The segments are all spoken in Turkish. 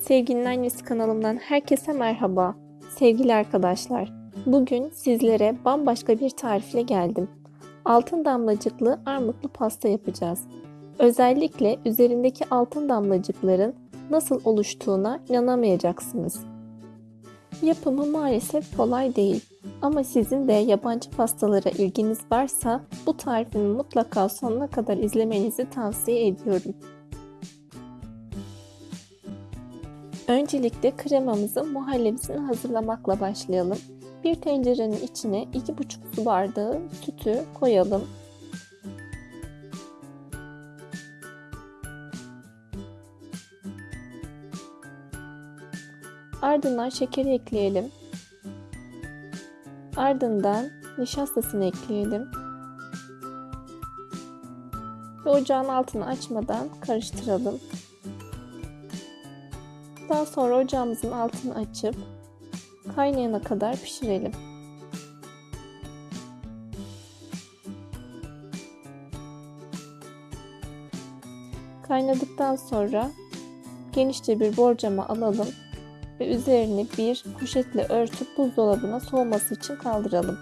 Sevginin Annesi kanalımdan herkese merhaba. Sevgili arkadaşlar, bugün sizlere bambaşka bir tarifle geldim. Altın damlacıklı armutlu pasta yapacağız. Özellikle üzerindeki altın damlacıkların nasıl oluştuğuna inanamayacaksınız. Yapımı maalesef kolay değil ama sizin de yabancı pastalara ilginiz varsa bu tarifimi mutlaka sonuna kadar izlemenizi tavsiye ediyorum. Öncelikle kremamızın muhallebisini hazırlamakla başlayalım. Bir tencerenin içine 2,5 su bardağı sütü koyalım. Ardından şekeri ekleyelim. Ardından nişastasını ekleyelim. Ve ocağın altını açmadan karıştıralım. Daha sonra ocağımızın altını açıp kaynayana kadar pişirelim. Kaynadıktan sonra genişçe bir borcama alalım ve üzerini bir poşetle örtüp buzdolabına soğuması için kaldıralım.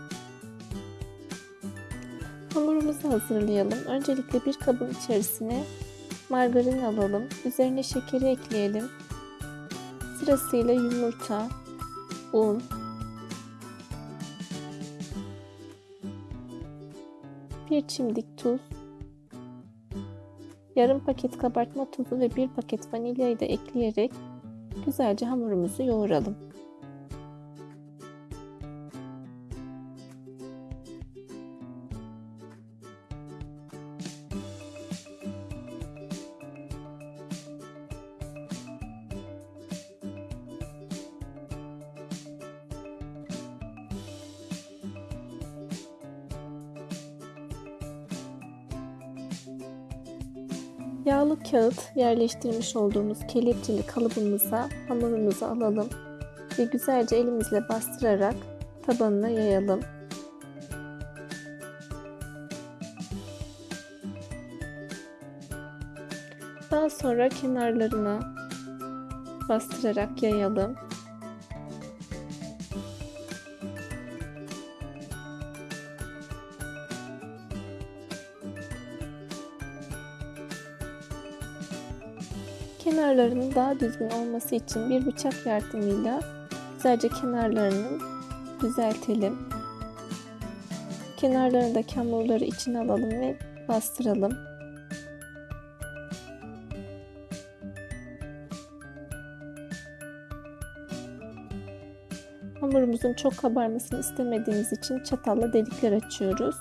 Hamurumuzu hazırlayalım. Öncelikle bir kabın içerisine margarin alalım. Üzerine şekeri ekleyelim. Sırasıyla yumurta, un, bir çimdik tuz, yarım paket kabartma tozu ve bir paket vanilyayı da ekleyerek güzelce hamurumuzu yoğuralım. Yağlı kağıt yerleştirmiş olduğumuz kelepçeli kalıbımıza hamurumuzu alalım ve güzelce elimizle bastırarak tabanına yayalım. Daha sonra kenarlarına bastırarak yayalım. Kenarlarının daha düzgün olması için bir bıçak yardımıyla güzelce kenarlarını düzeltelim. Kenarlarındaki hamurları içine alalım ve bastıralım. Hamurumuzun çok kabarmasını istemediğimiz için çatalla delikler açıyoruz.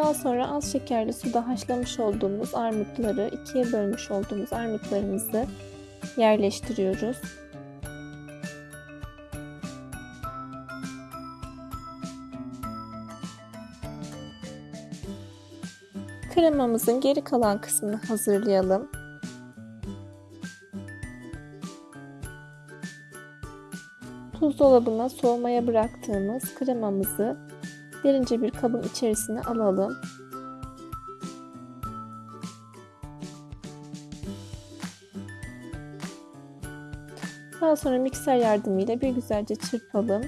Daha sonra az şekerli suda haşlamış olduğumuz armutları, ikiye bölmüş olduğumuz armutlarımızı yerleştiriyoruz. Kremamızın geri kalan kısmını hazırlayalım. Buzdolabına soğumaya bıraktığımız kremamızı derince bir kabın içerisine alalım. Daha sonra mikser yardımıyla bir güzelce çırpalım.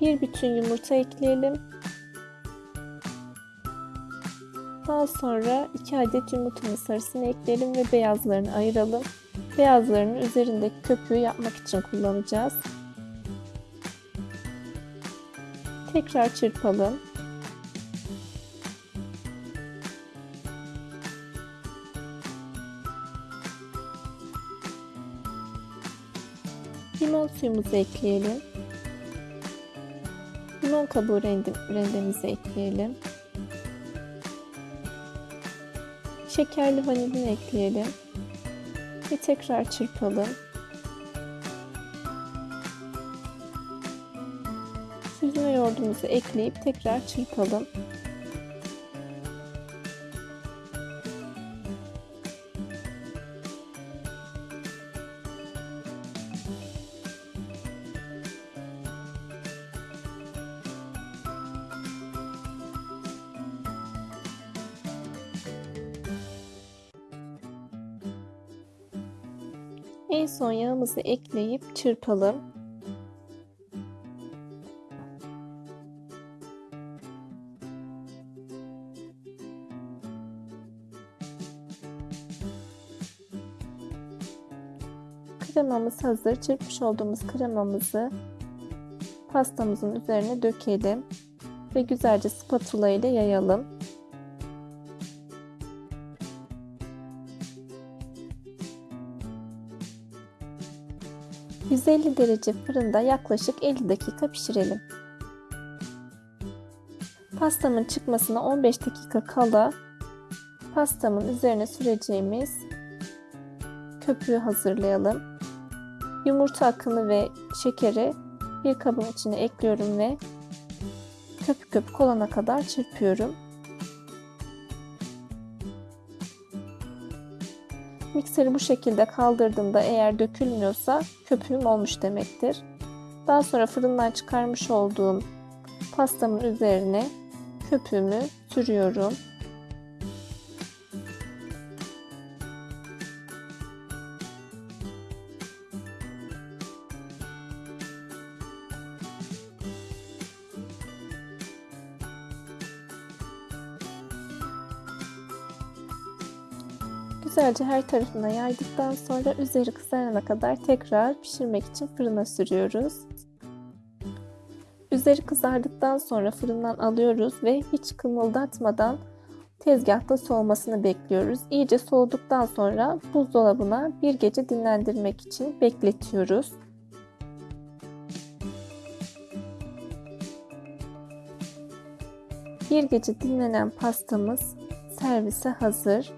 Bir bütün yumurta ekleyelim. Daha sonra 2 adet yumurtanın sarısını ekleyelim ve beyazlarını ayıralım. Beyazlarını üzerindeki köpüğü yapmak için kullanacağız. Tekrar çırpalım. Limon suyumuzu ekleyelim. Limon kabuğu rendemizi ekleyelim. Şekerli vanilin ekleyelim. Ve tekrar çırpalım. Süzme yoğurdumuzu ekleyip tekrar çırpalım. En son yağımızı ekleyip çırpalım. Kremamız hazır. Çırpmış olduğumuz kremamızı pastamızın üzerine dökelim ve güzelce spatula ile yayalım. 150 derece fırında yaklaşık 50 dakika pişirelim. Pastamın çıkmasına 15 dakika kala pastamın üzerine süreceğimiz köpüğü hazırlayalım. Yumurta akını ve şekeri bir kabın içine ekliyorum ve köpük köpük olana kadar çırpıyorum. Mikseri bu şekilde kaldırdığımda eğer dökülmüyorsa köpüğüm olmuş demektir. Daha sonra fırından çıkarmış olduğum pastamın üzerine köpüğümü sürüyorum. Güzelce her tarafına yaydıktan sonra üzeri kızarana kadar tekrar pişirmek için fırına sürüyoruz. Üzeri kızardıktan sonra fırından alıyoruz ve hiç kımıldatmadan tezgahta soğumasını bekliyoruz. İyice soğuduktan sonra buzdolabına bir gece dinlendirmek için bekletiyoruz. Bir gece dinlenen pastamız servise hazır.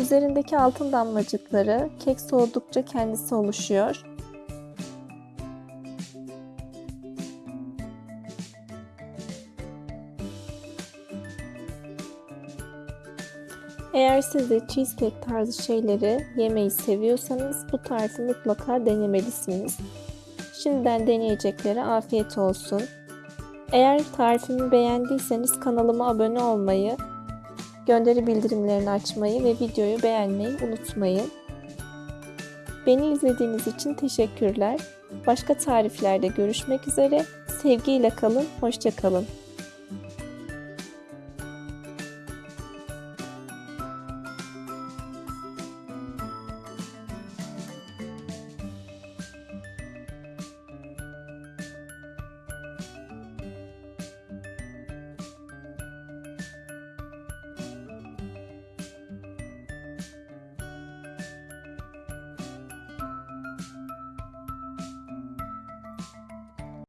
Üzerindeki altın damlacıkları kek soğudukça kendisi oluşuyor. Eğer siz de cheesecake tarzı şeyleri yemeyi seviyorsanız bu tarifi mutlaka denemelisiniz. Şimdiden deneyeceklere afiyet olsun. Eğer tarifimi beğendiyseniz kanalıma abone olmayı gönderi bildirimlerini açmayı ve videoyu beğenmeyi unutmayın. Beni izlediğiniz için teşekkürler. Başka tariflerde görüşmek üzere. Sevgiyle kalın, hoşça kalın.